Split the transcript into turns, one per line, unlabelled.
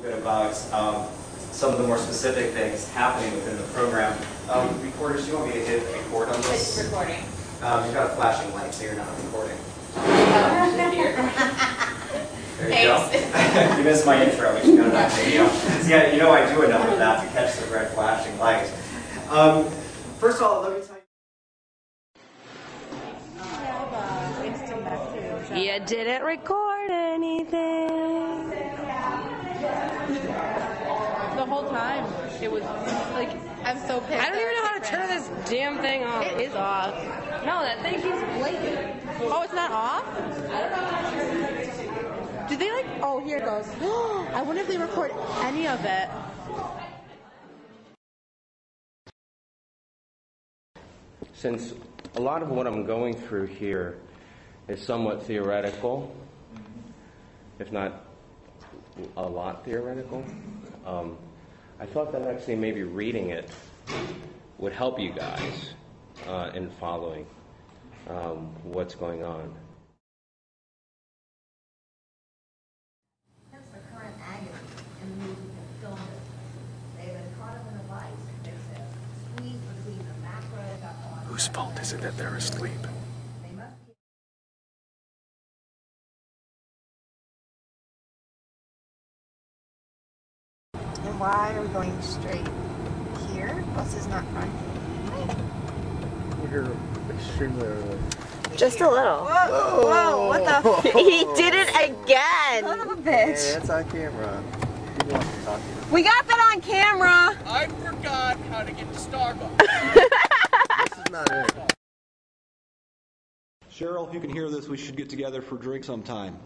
little bit about um, some of the more specific things happening within the program. Um, recorders, do you want me to hit record on this?
It's recording.
Um, you've got a flashing light, so you're not recording. There you go. You missed my intro, but you know that. You know, yeah, you know I do enough of that to catch the red flashing light. Um, first of all, let me tell you.
You didn't record anything.
Whole time, it was like I'm so pissed.
I don't even know how to turn this damn thing off.
It is off.
No, that thing keeps blinking.
Oh, it's not off. I Do they like? Oh, here it goes. I wonder if they record any of it.
Since a lot of what I'm going through here is somewhat theoretical, if not a lot theoretical, um, I thought that actually maybe reading it would help you guys uh, in following um, what's going on.
Hence the current agony in the movie that filmed it. They have been caught up in a vice, they said, squeezed between the macro
Whose fault is it that they're asleep?
Why are we going straight here? Bus is not running.
We're here extremely early.
Just a little.
Whoa! Whoa! What the?
he did it again.
Son of a
Hey,
bitch!
that's on camera. People want to talk to you.
We got that on camera.
I forgot how to get to Starbucks.
This is not it.
Cheryl, if you can hear this, we should get together for a drink sometime.